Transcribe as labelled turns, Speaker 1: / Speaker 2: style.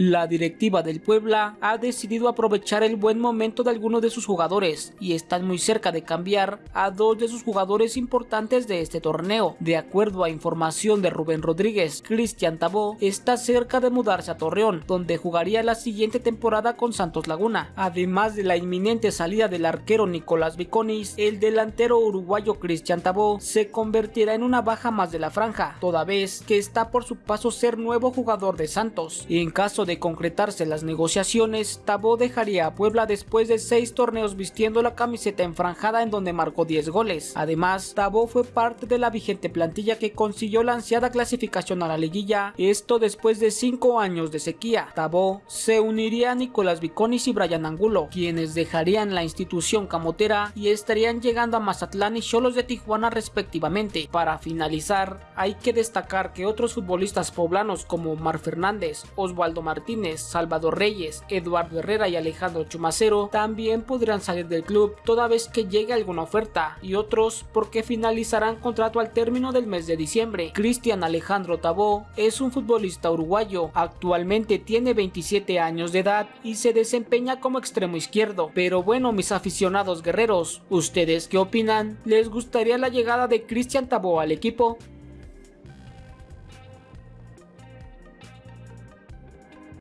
Speaker 1: La directiva del Puebla ha decidido aprovechar el buen momento de algunos de sus jugadores y están muy cerca de cambiar a dos de sus jugadores importantes de este torneo. De acuerdo a información de Rubén Rodríguez, Cristian Tabó está cerca de mudarse a Torreón, donde jugaría la siguiente temporada con Santos Laguna. Además de la inminente salida del arquero Nicolás Viconis, el delantero uruguayo Cristian Tabó se convertirá en una baja más de la franja, toda vez que está por su paso ser nuevo jugador de Santos. En caso de concretarse las negociaciones, Tabó dejaría a Puebla después de seis torneos vistiendo la camiseta enfranjada en donde marcó 10 goles. Además, Tabó fue parte de la vigente plantilla que consiguió la ansiada clasificación a la liguilla, esto después de 5 años de sequía. Tabó se uniría a Nicolás Viconis y Brian Angulo, quienes dejarían la institución camotera y estarían llegando a Mazatlán y Cholos de Tijuana respectivamente. Para finalizar, hay que destacar que otros futbolistas poblanos como Mar Fernández, Osvaldo Martínez, Salvador Reyes, Eduardo Herrera y Alejandro Chumacero también podrán salir del club toda vez que llegue alguna oferta y otros porque finalizarán contrato al término del mes de diciembre. Cristian Alejandro Tabó es un futbolista uruguayo, actualmente tiene 27 años de edad y se desempeña como extremo izquierdo. Pero bueno mis aficionados guerreros, ¿ustedes qué opinan? ¿Les gustaría la llegada de Cristian Tabó al equipo?